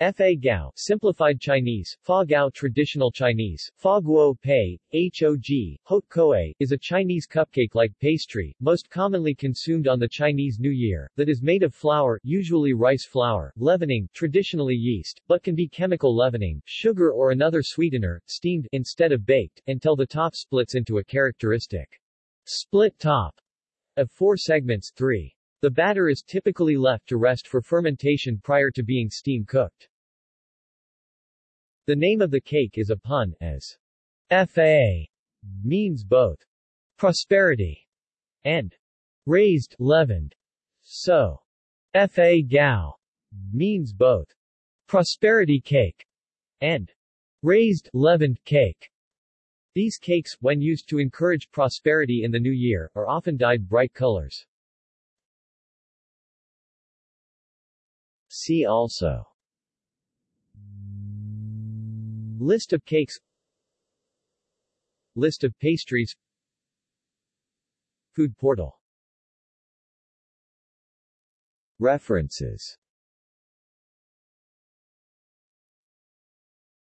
Fa Gao, Simplified Chinese, Fa Gao Traditional Chinese, Fa Guo Pei, Hog, Hot Koe, is a Chinese cupcake-like pastry, most commonly consumed on the Chinese New Year, that is made of flour usually rice flour, leavening traditionally yeast, but can be chemical leavening, sugar or another sweetener, steamed instead of baked, until the top splits into a characteristic split top of four segments 3. The batter is typically left to rest for fermentation prior to being steam cooked. The name of the cake is a pun, as FA means both prosperity and raised leavened. So, Fa Gao means both prosperity cake and raised leavened cake. These cakes, when used to encourage prosperity in the new year, are often dyed bright colors. See also. List of cakes. List of pastries. Food portal. References